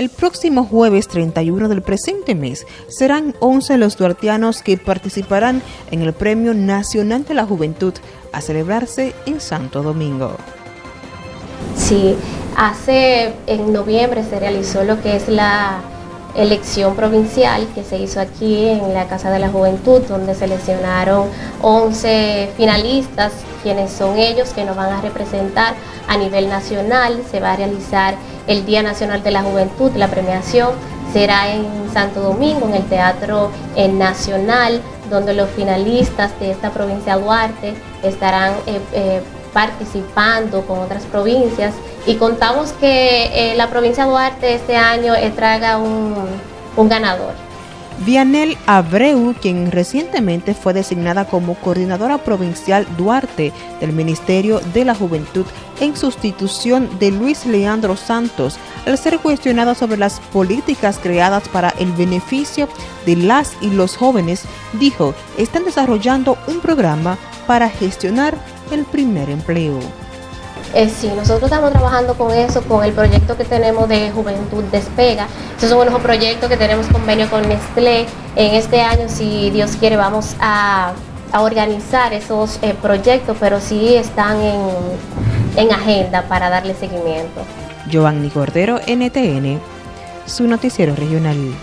El próximo jueves 31 del presente mes serán 11 los duartianos que participarán en el Premio Nacional de la Juventud a celebrarse en Santo Domingo. Sí, hace en noviembre se realizó lo que es la elección provincial que se hizo aquí en la Casa de la Juventud, donde seleccionaron 11 finalistas, quienes son ellos que nos van a representar a nivel nacional. Se va a realizar el Día Nacional de la Juventud, la premiación será en Santo Domingo, en el Teatro Nacional, donde los finalistas de esta provincia Duarte estarán eh, eh, participando con otras provincias y contamos que eh, la provincia de Duarte este año eh, un, un ganador. Vianel Abreu, quien recientemente fue designada como coordinadora provincial Duarte del Ministerio de la Juventud en sustitución de Luis Leandro Santos, al ser cuestionada sobre las políticas creadas para el beneficio de las y los jóvenes, dijo, están desarrollando un programa para gestionar el primer empleo. Eh, sí, nosotros estamos trabajando con eso, con el proyecto que tenemos de Juventud Despega. Esos son unos proyectos que tenemos convenio con Nestlé. En este año, si Dios quiere, vamos a, organizar esos eh, proyectos, pero sí están en, en agenda para darle seguimiento. Giovanni Cordero, NTN, su noticiero regional.